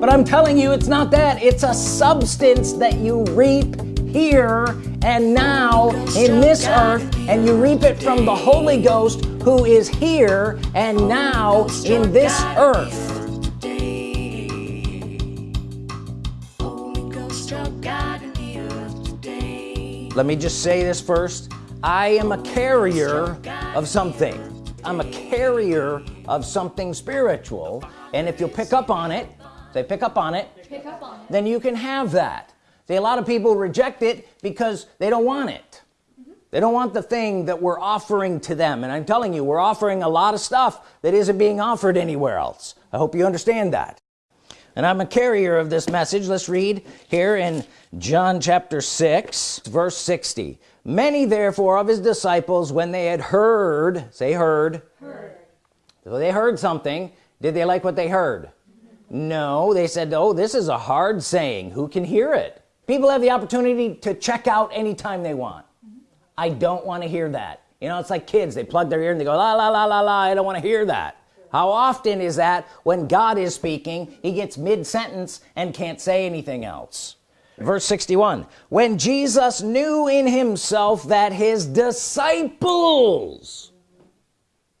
but I'm telling you it's not that. It's a substance that you reap here and now in this earth and you reap it from the Holy Ghost who is here and now in this earth. Let me just say this first. I am a carrier of something. I'm a carrier of something spiritual. And if you'll pick up on it say pick up on it, up on it. then you can have that. See a lot of people reject it because they don't want it. Mm -hmm. they don't want the thing that we're offering to them. And I'm telling you we're offering a lot of stuff that isn't being offered anywhere else. I hope you understand that. And I'm a carrier of this message. Let's read here in John chapter 6 verse 60 many therefore of his disciples when they had heard say heard, heard. so they heard something. Did they like what they heard no they said oh this is a hard saying. Who can hear it? People have the opportunity to check out anytime they want. I don't want to hear that. You know it's like kids they plug their ear and they go la la la la la I don't want to hear that. How often is that when God is speaking he gets mid-sentence and can't say anything else? Verse 61 when Jesus knew in himself that his disciples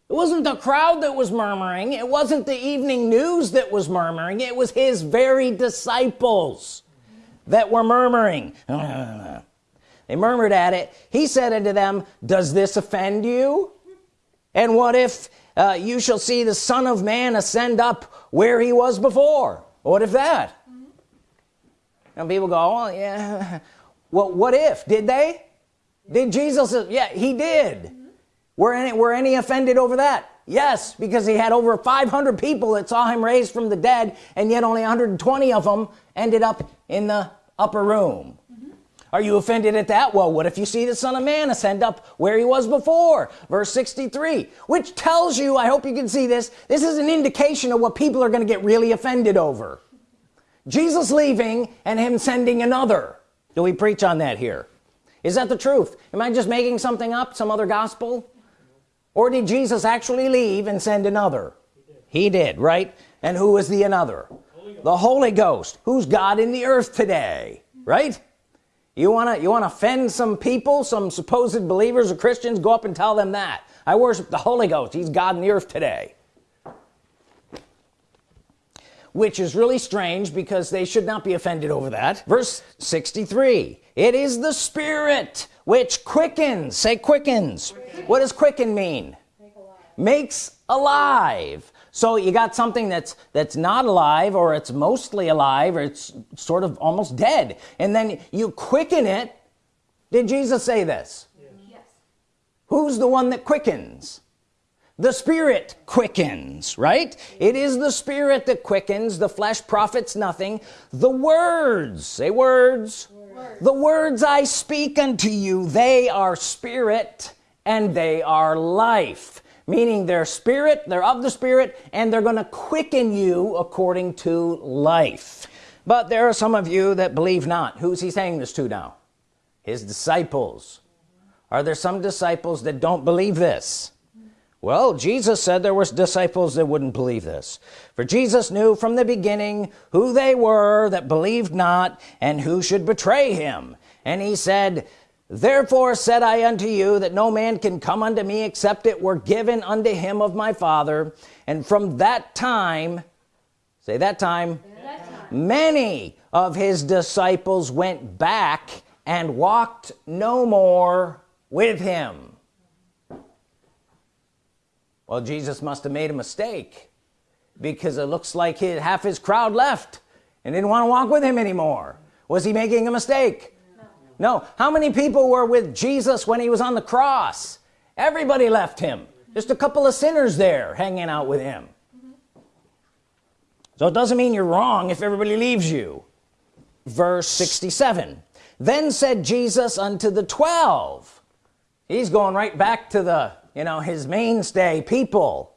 it wasn't the crowd that was murmuring. It wasn't the evening news that was murmuring. It was his very disciples that were murmuring. They murmured at it. He said unto them does this offend you? And what if uh, you shall see the Son of Man ascend up where he was before? What if that? And people go oh yeah well what if? Did they? Did Jesus yeah he did. Were any were any offended over that? Yes because he had over 500 people that saw him raised from the dead and yet only 120 of them ended up in the upper room. Mm-hmm. Are you offended at that? Well what if you see the Son of Man ascend up where he was before? Verse 63 which tells you I hope you can see this this is an indication of what people are gonna get really offended over. Jesus leaving and him sending another. Do we preach on that here? Is that the truth? Am I just making something up? Some other gospel or did Jesus actually leave and send another? He did, he did right? And who is the another? Holy the Holy Ghost. Who's God in the earth today right? You want to you want to offend some people some supposed believers or Christians? Go up and tell them that. I worship the Holy Ghost. He's God in the earth today. Which is really strange because they should not be offended over that. Verse 63 it is the Spirit which quickens say quickens. What does quicken mean? Make alive. makes alive. So you got something that's that's not alive or it's mostly alive or it's sort of almost dead. And then you quicken it. Did Jesus say this? Yes. who's the one that quickens? The spirit quickens right? It is the spirit that quickens. The flesh profits nothing. The words say words, the words I speak unto you they are spirit and they are life. Meaning they're spirit they're of the spirit and they're gonna quicken you according to life. But there are some of you that believe not. Who's he saying this to now? His disciples. Are there some disciples that don't believe this well Jesus said there was disciples that wouldn't believe this. For Jesus knew from the beginning who they were that believed not and who should betray him. And he said therefore said I unto you that no man can come unto me except it were given unto him of my father. And from that time say that time, that time. many of his disciples went back and walked no more with him well Jesus must have made a mistake because it looks like his, half his crowd left and didn't want to walk with him anymore. Was he making a mistake? No. How many people were with Jesus when he was on the cross? Everybody left him. Just a couple of sinners there hanging out with him. So it doesn't mean you're wrong if everybody leaves you. Verse 67 then said Jesus unto the twelve. He's going right back to the you know his mainstay people.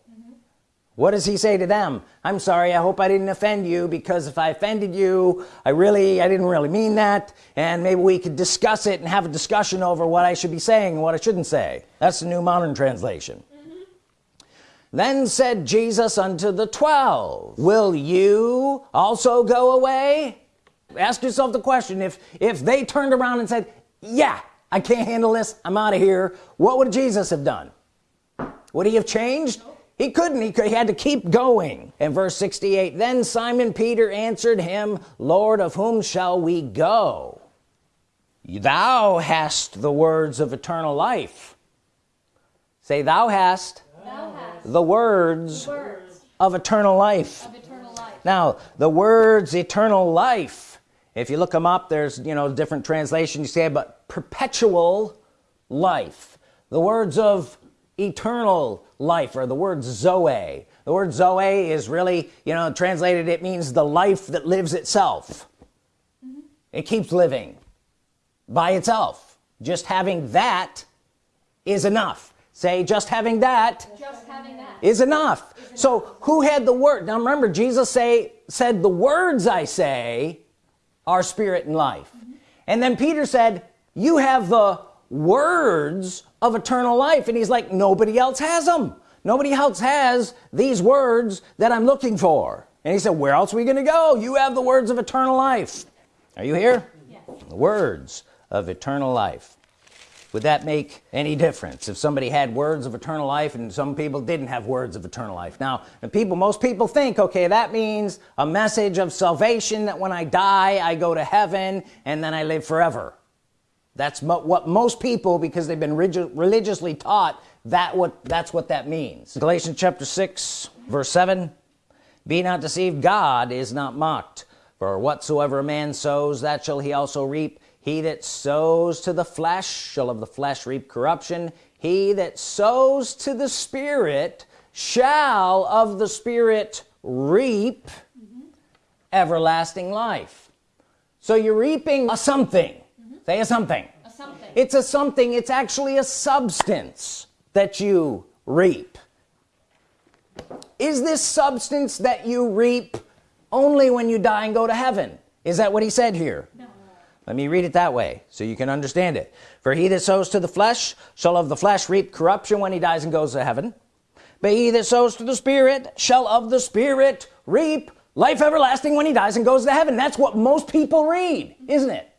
What does he say to them? I'm sorry I hope I didn't offend you because if I offended you I really I didn't really mean that and maybe we could discuss it and have a discussion over what I should be saying and what I shouldn't say. That's the new modern translation. Mm -hmm. then said Jesus unto the twelve will you also go away ask yourself the question if if they turned around and said yeah I can't handle this I'm out of here what would Jesus have done would he have changed? He couldn't. He, could, he had to keep going. In verse 68 then Simon Peter answered him Lord of whom shall we go? Thou hast the words of eternal life say thou hast, thou hast the, words words, of eternal life. of eternal life now the words eternal life if you look them up there's you know different translations. You say but perpetual life. The words of eternal life or the word Zoe the word Zoe is really you know translated it means the life that lives itself mm -hmm. it keeps living by itself just having that is enough say just having that, just having that. Is, enough. is enough so who had the word now remember Jesus say said the words I say are spirit and life mm -hmm. and then Peter said you have the words of eternal life. And he's like nobody else has them nobody else has these words that I'm looking for. And he said where else are we gonna go? You have the words of eternal life. Are you here? Yes. the words of eternal life. Would that make any difference if somebody had words of eternal life and some people didn't have words of eternal life? Now people most people think okay that means a message of salvation that when I die I go to heaven and then I live forever that's mo what most people because they've been religiously taught that what that's what that means. Galatians chapter 6 verse 7 be not deceived. God is not mocked. For whatsoever a man sows that shall he also reap. He that sows to the flesh shall of the flesh reap corruption. He that sows to the spirit shall of the spirit reap mm -hmm. everlasting life. So you're reaping a something say a something. a something. It's a something. It's actually a substance that you reap. Is this substance that you reap only when you die and go to heaven? Is that what he said here? No. let me read it that way so you can understand it. For he that sows to the flesh shall of the flesh reap corruption when he dies and goes to heaven. But he that sows to the spirit shall of the spirit reap life everlasting when he dies and goes to heaven. That's what most people read isn't it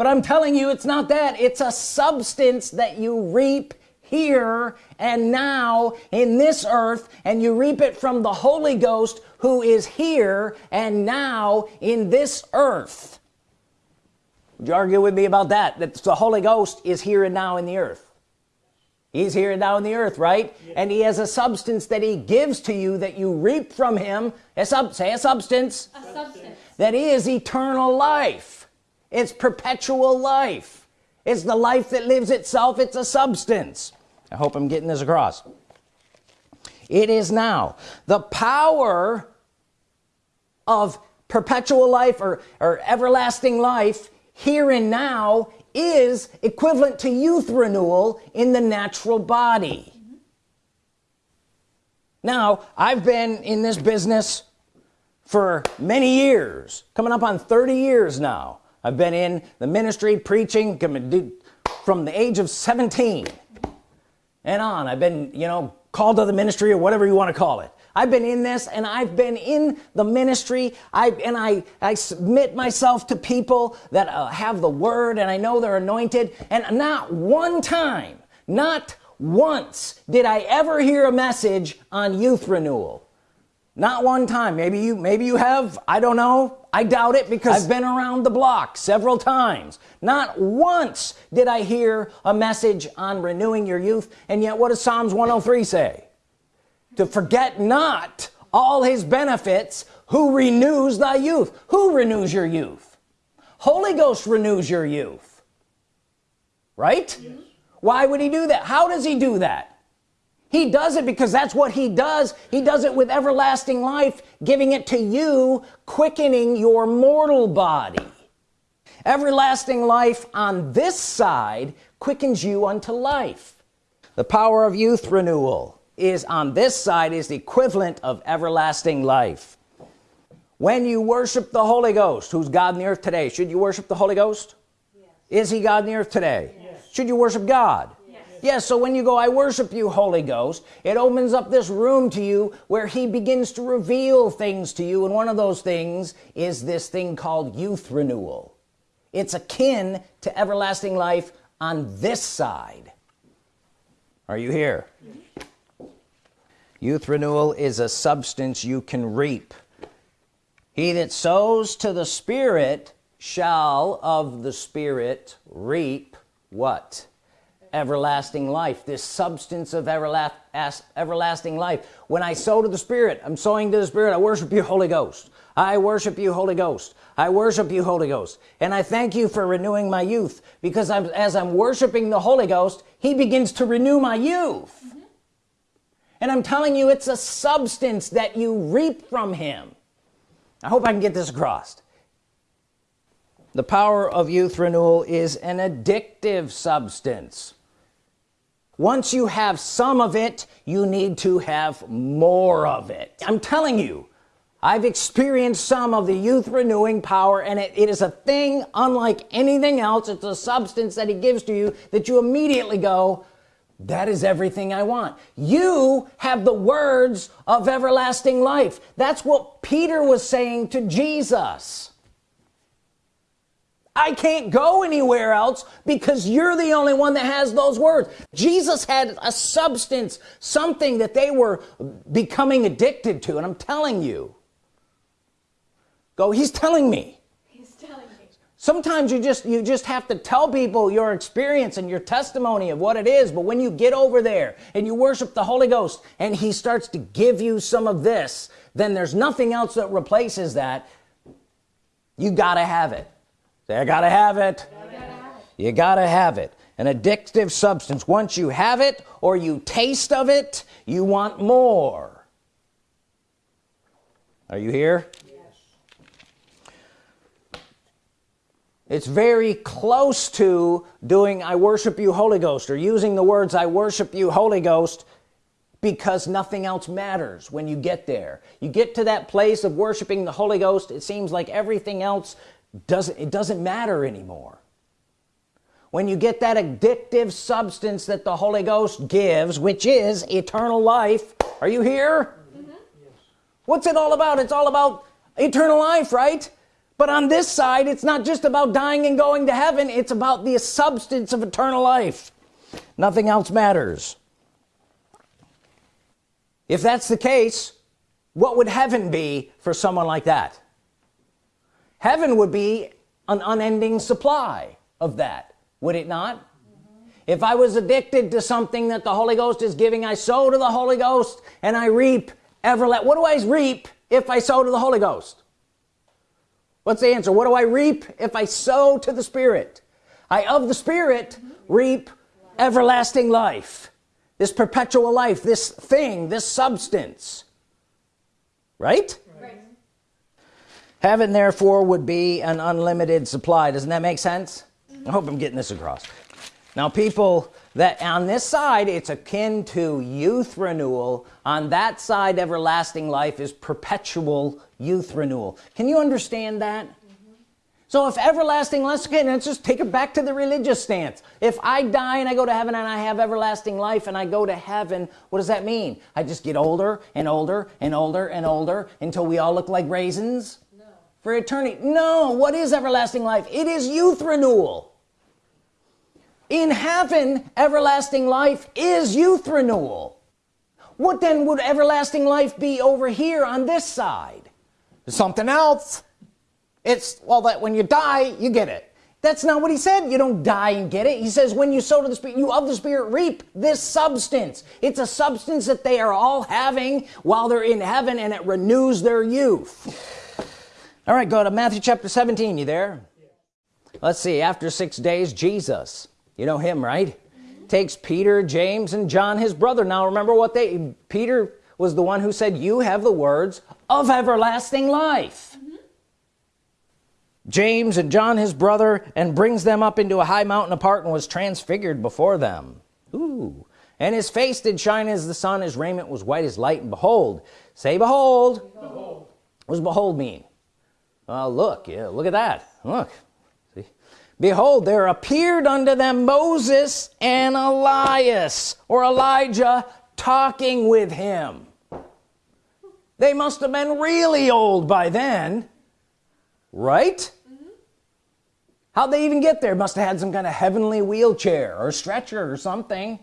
but I'm telling you it's not that. It's a substance that you reap here and now in this earth and you reap it from the Holy Ghost who is here and now in this earth. Would you argue with me about that? That the Holy Ghost is here and now in the earth. He's here and now in the earth right? Yeah. and he has a substance that he gives to you that you reap from him. A sub say a substance, a substance. that is eternal life it's perpetual life. It's the life that lives itself. It's a substance. I hope I'm getting this across. It is now the power of perpetual life or, or everlasting life here and now is equivalent to youth renewal in the natural body. Now I've been in this business for many years coming up on 30 years now I've been in the ministry preaching from the age of 17 and on I've been you know called to the ministry or whatever you want to call it. I've been in this and I've been in the ministry. I and I I submit myself to people that uh, have the word and I know they're anointed. And not one time not once did I ever hear a message on youth renewal. Not one time. Maybe you maybe you have. I don't know I doubt it because I've been around the block several times. Not once did I hear a message on renewing your youth and yet what does Psalms 103 say? To forget not all his benefits who renews thy youth? Who renews your youth? Holy Ghost renews your youth. Right? Yes. why would he do that? How does he do that he does it because that's what he does. He does it with everlasting life giving it to you quickening your mortal body. Everlasting life on this side quickens you unto life. The power of youth renewal is on this side is the equivalent of everlasting life. When you worship the Holy Ghost who's God in the earth today should you worship the Holy Ghost? Yes. is he God in the earth today? Yes. should you worship God yes so when you go I worship you Holy Ghost it opens up this room to you where he begins to reveal things to you and one of those things is this thing called youth renewal. It's akin to everlasting life on this side. Are you here? Mm-hmm. Youth renewal is a substance you can reap. He that sows to the Spirit shall of the Spirit reap what everlasting life this substance of everlasting life. When I sow to the Spirit I'm sowing to the Spirit. I worship you Holy Ghost. I worship you Holy Ghost. I worship you Holy Ghost. And I thank you for renewing my youth because I'm as I'm worshiping the Holy Ghost he begins to renew my youth. Mm -hmm. and I'm telling you it's a substance that you reap from him. I hope I can get this across. The power of youth renewal is an addictive substance once you have some of it you need to have more of it. I'm telling you I've experienced some of the youth renewing power and it, it is a thing unlike anything else. It's a substance that he gives to you that you immediately go that is everything I want. You have the words of everlasting life. That's what Peter was saying to Jesus I can't go anywhere else because you're the only one that has those words. Jesus had a substance something that they were becoming addicted to and I'm telling you. Go he's telling me. He's telling me. Sometimes you just you just have to tell people your experience and your testimony of what it is but when you get over there and you worship the Holy Ghost and he starts to give you some of this then there's nothing else that replaces that. You gotta have it Say, I gotta have it. You gotta have it. An addictive substance. Once you have it or you taste of it, you want more. Are you here? yes. it's very close to doing I worship you Holy Ghost or using the words I worship you Holy Ghost because nothing else matters when you get there you get to that place of worshiping the Holy Ghost it seems like everything else doesn't it doesn't matter anymore. When you get that addictive substance that the Holy Ghost gives which is eternal life are you here? Mm -hmm. yes. what's it all about? It's all about eternal life right? But on this side it's not just about dying and going to heaven it's about the substance of eternal life. Nothing else matters. If that's the case what would heaven be for someone like that heaven would be an unending supply of that would it not? Mm -hmm. if I was addicted to something that the Holy Ghost is giving I sow to the Holy Ghost and I reap everlasting what do I reap if I sow to the Holy Ghost? What's the answer? What do I reap if I sow to the Spirit? I of the Spirit mm -hmm. reap everlasting life this perpetual life this thing this substance. Right heaven therefore would be an unlimited supply. Doesn't that make sense? I hope I'm getting this across. Now people that on this side it's akin to youth renewal on that side everlasting life is perpetual youth renewal. Can you understand that? Mm -hmm. so if everlasting let's just take it back to the religious stance. If I die and I go to heaven and I have everlasting life and I go to heaven what does that mean? I just get older and older and older and older until we all look like raisins for eternity. No what is everlasting life? It is youth renewal. In heaven everlasting life is youth renewal. What then would everlasting life be over here on this side? Something else. It's well that when you die you get it. That's not what he said. You don't die and get it. He says when you sow to the spirit you of the spirit reap this substance. It's a substance that they are all having while they're in heaven and it renews their youth all right go to Matthew chapter 17 you there let's see after six days Jesus you know him right mm -hmm. takes Peter James and John his brother now remember what they Peter was the one who said you have the words of everlasting life mm -hmm. James and John his brother and brings them up into a high mountain apart and was transfigured before them Ooh. and his face did shine as the sun his raiment was white as light and behold say behold, behold. what does behold mean uh, look yeah look at that. Look. See? Behold there appeared unto them Moses and Elias or Elijah talking with him. They must have been really old by then. Right? Mm -hmm. how'd they even get there? Must have had some kind of heavenly wheelchair or stretcher or something.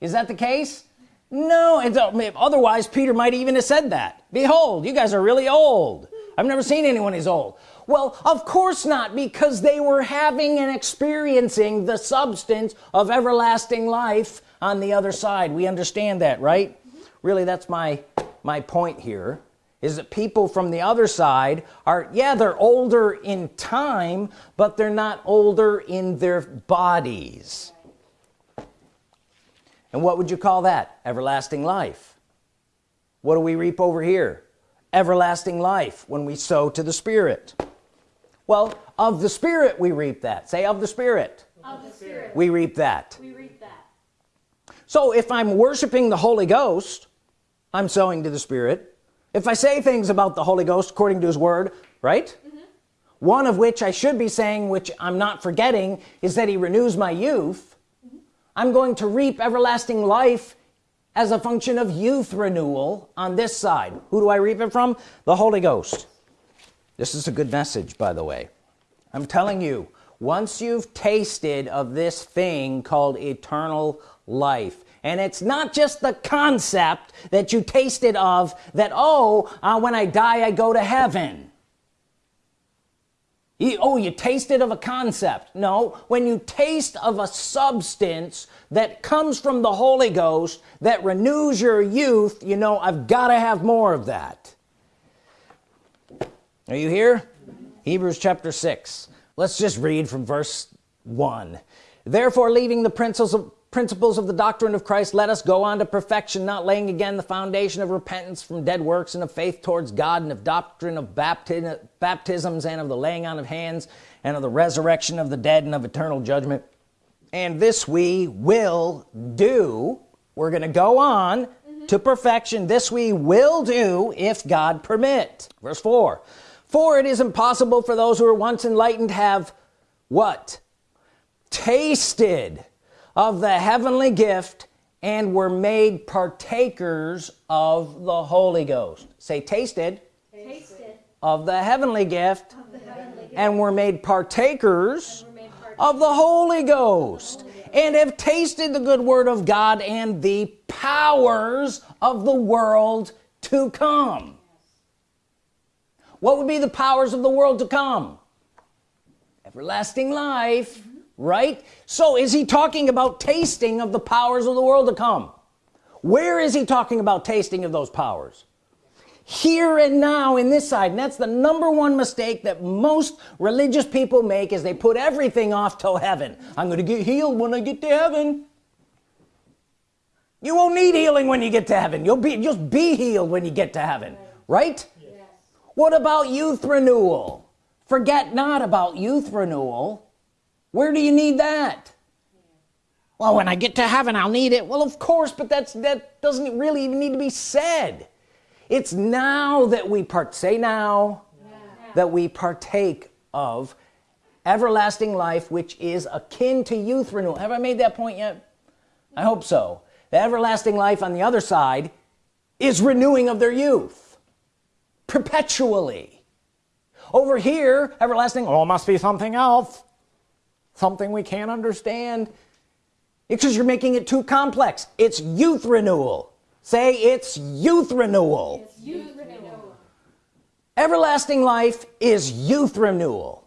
Is that the case? No it's, otherwise Peter might even have said that. Behold you guys are really old I've never seen anyone who's old. Well of course not because they were having and experiencing the substance of everlasting life on the other side. We understand that right? Really that's my my point here is that people from the other side are yeah they're older in time but they're not older in their bodies. And what would you call that? Everlasting life. What do we reap over here everlasting life when we sow to the Spirit well of the Spirit we reap that say of the Spirit, of the Spirit. We, reap that. we reap that so if I'm worshiping the Holy Ghost I'm sowing to the Spirit if I say things about the Holy Ghost according to his word right mm -hmm. one of which I should be saying which I'm not forgetting is that he renews my youth mm -hmm. I'm going to reap everlasting life as a function of youth renewal on this side. Who do I reap it from? The Holy Ghost. This is a good message by the way. I'm telling you once you've tasted of this thing called eternal life and it's not just the concept that you tasted of that oh uh, when I die I go to heaven. You, oh you tasted of a concept. No when you taste of a substance that comes from the Holy Ghost that renews your youth you know I've got to have more of that. Are you here? Hebrews chapter 6 let's just read from verse 1 therefore leaving the principles of principles of the doctrine of Christ let us go on to perfection not laying again the foundation of repentance from dead works and of faith towards God and of doctrine of baptisms and of the laying on of hands and of the resurrection of the dead and of eternal judgment and this we will do we're gonna go on mm -hmm. to perfection this we will do if God permit verse 4 for it is impossible for those who were once enlightened have what tasted of the heavenly gift and were made partakers of the Holy Ghost say tasted, tasted. of the heavenly gift, the heavenly gift. and were made partakers, were made partakers. Of the Holy Ghost and have tasted the good word of God and the powers of the world to come. What would be the powers of the world to come? Everlasting life right? So is he talking about tasting of the powers of the world to come? Where is he talking about tasting of those powers here and now in this side. And that's the number one mistake that most religious people make is they put everything off till heaven. I'm gonna get healed when I get to heaven. You won't need healing when you get to heaven. You'll be just be healed when you get to heaven right? Yes. what about youth renewal? Forget not about youth renewal. Where do you need that? Well when I get to heaven I'll need it. Well of course but that's that doesn't really even need to be said it's now that we part say now yeah. that we partake of everlasting life which is akin to youth renewal. Have I made that point yet? I hope so. The everlasting life on the other side is renewing of their youth perpetually. Over here everlasting oh must be something else something we can't understand. Because you're making it too complex. It's youth renewal say it's youth renewal, it's youth renewal. everlasting life is youth renewal.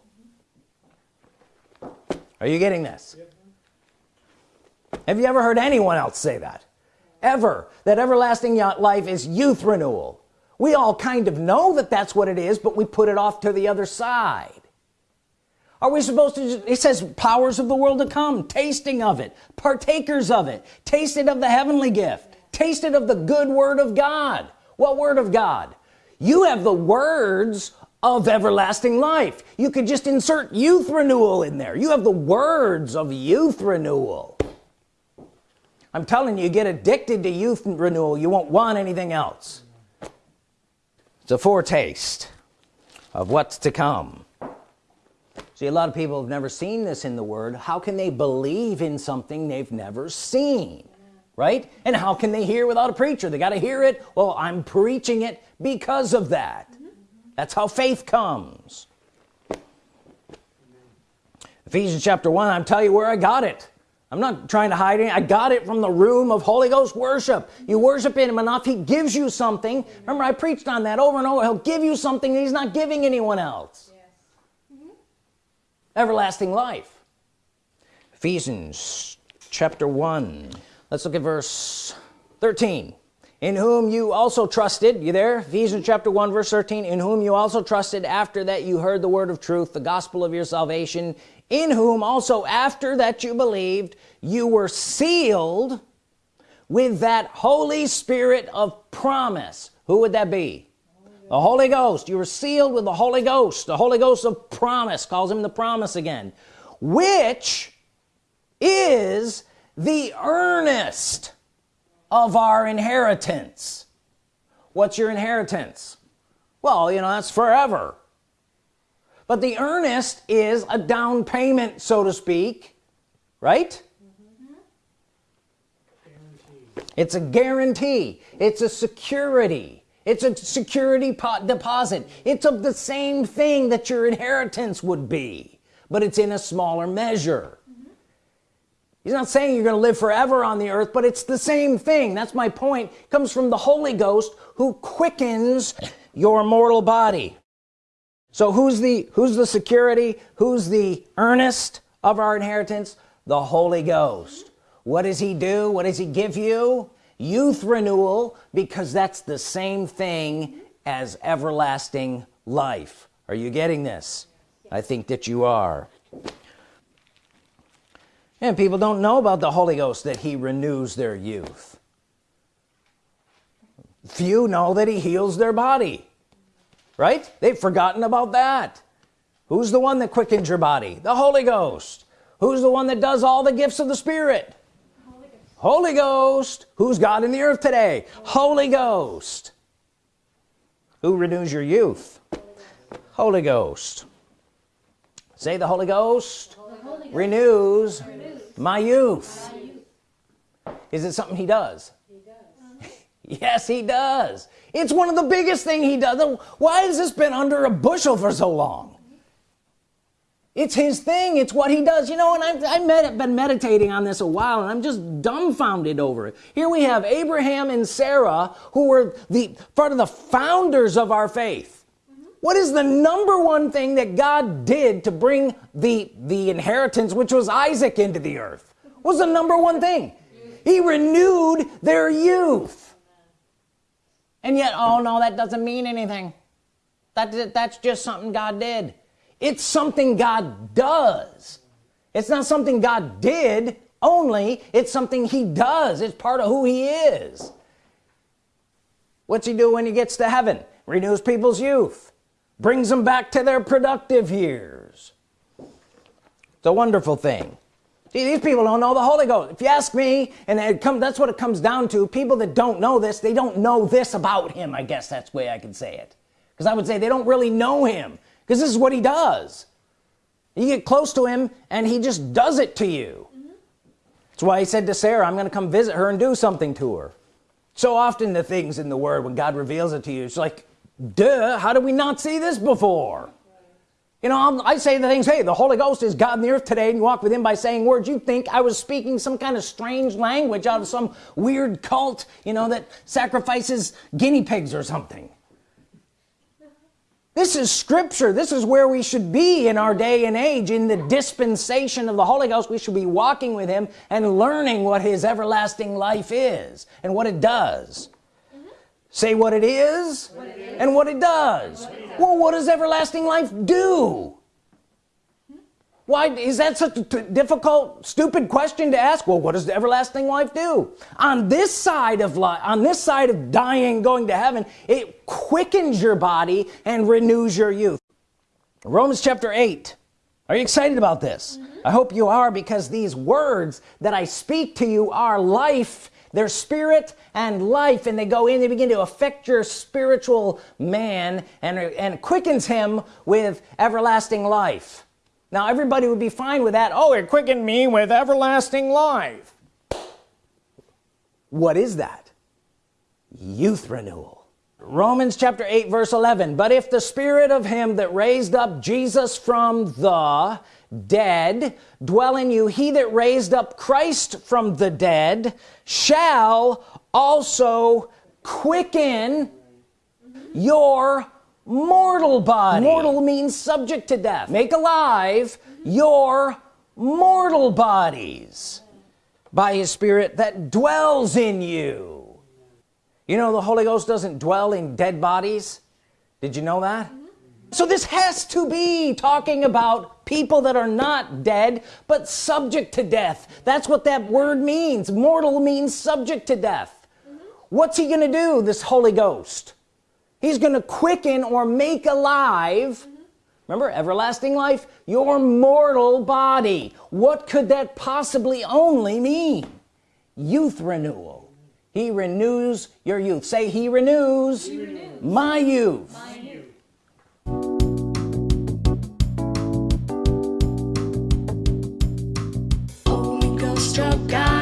Are you getting this? Have you ever heard anyone else say that? Ever. That everlasting life is youth renewal. We all kind of know that that's what it is but we put it off to the other side. Are we supposed to it says powers of the world to come tasting of it partakers of it tasted of the heavenly gift tasted of the good word of God. What word of God? You have the words of everlasting life. You could just insert youth renewal in there. You have the words of youth renewal. I'm telling you get addicted to youth renewal you won't want anything else. It's a foretaste of what's to come. See a lot of people have never seen this in the Word. How can they believe in something they've never seen right? And how can they hear without a preacher? They got to hear it. Well I'm preaching it because of that. That's how faith comes. Ephesians chapter 1 I'm telling you where I got it. I'm not trying to hide it. I got it from the room of Holy Ghost worship. You worship him enough he gives you something. Remember I preached on that over and over. He'll give you something he's not giving anyone else. Yes. mm -hmm. everlasting life. Ephesians chapter 1 let's look at verse 13 in whom you also trusted you there? Ephesians chapter 1 verse 13 in whom you also trusted after that you heard the word of truth the gospel of your salvation in whom also after that you believed you were sealed with that Holy Spirit of promise. Who would that be? The Holy Ghost. You were sealed with the Holy Ghost. The Holy Ghost of promise. Calls him the promise again. Which is the earnest of our inheritance. What's your inheritance? Well you know that's forever. But the earnest is a down payment so to speak right? It's a guarantee. It's a security. It's a security deposit. It's of the same thing that your inheritance would be but it's in a smaller measure he's not saying you're gonna live forever on the earth but it's the same thing. That's my point. It comes from the Holy Ghost who quickens your mortal body. So who's the who's the security? Who's the earnest of our inheritance? The Holy Ghost. What does he do? What does he give you? Youth renewal because that's the same thing as everlasting life. Are you getting this? I think that you are and people don't know about the Holy Ghost that he renews their youth. Few know that he heals their body right? They've forgotten about that. Who's the one that quickens your body? The Holy Ghost. Who's the one that does all the gifts of the Spirit? Holy Ghost, who's God in the earth today? Holy Ghost. Who renews your youth? Holy Ghost. Say the Holy Ghost. Renews, my youth. is it something he does, he does. yes he does. It's one of the biggest thing he does. Why has this been under a bushel for so long? It's his thing. It's what he does. You know and I've, I've med been meditating on this a while and I'm just dumbfounded over it. Here we have Abraham and Sarah who were the part of the founders of our faith what is the number one thing that God did to bring the the inheritance which was Isaac into the earth? What was the number one thing? He renewed their youth. And yet oh no that doesn't mean anything. That that's just something God did. It's something God does. It's not something God did only. It's something he does. It's part of who he is. What's he do when he gets to heaven? Renews people's youth brings them back to their productive years. It's a wonderful thing. See, these people don't know the Holy Ghost. If you ask me and it come that's what it comes down to people that don't know this they don't know this about him I guess that's the way I can say it. Because I would say they don't really know him because this is what he does. You get close to him and he just does it to you. Mm -hmm. that's why he said to Sarah I'm gonna come visit her and do something to her. So often the things in the word when God reveals it to you it's like duh how did we not see this before? You know I say the things hey the Holy Ghost is God in the earth today and you walk with him by saying words. You think I was speaking some kind of strange language out of some weird cult you know that sacrifices guinea pigs or something? This is scripture. This is where we should be in our day and age in the dispensation of the Holy Ghost. We should be walking with him and learning what his everlasting life is and what it does say what it is, what it is. and what it does. What it well what does everlasting life do? Why is that such a difficult stupid question to ask? Well what does the everlasting life do? On this side of life on this side of dying going to heaven it quickens your body and renews your youth. Romans chapter 8 are you excited about this? Mm -hmm. I hope you are because these words that I speak to you are life they're spirit and life and they go in they begin to affect your spiritual man and and quickens him with everlasting life. Now everybody would be fine with that. Oh it quickened me with everlasting life. What is that? Youth renewal Romans chapter 8 verse 11 but if the spirit of him that raised up Jesus from the dead dwell in you he that raised up Christ from the dead shall also quicken your mortal body. Mortal means subject to death. Make alive your mortal bodies by his spirit that dwells in you you know the Holy Ghost doesn't dwell in dead bodies? Did you know that? So this has to be talking about people that are not dead but subject to death. That's what that word means. Mortal means subject to death. What's he gonna do this Holy Ghost? He's gonna quicken or make alive remember everlasting life your mortal body. What could that possibly only mean? Youth renewal he renews your youth say he renews, he renews. my youth, my youth. struck out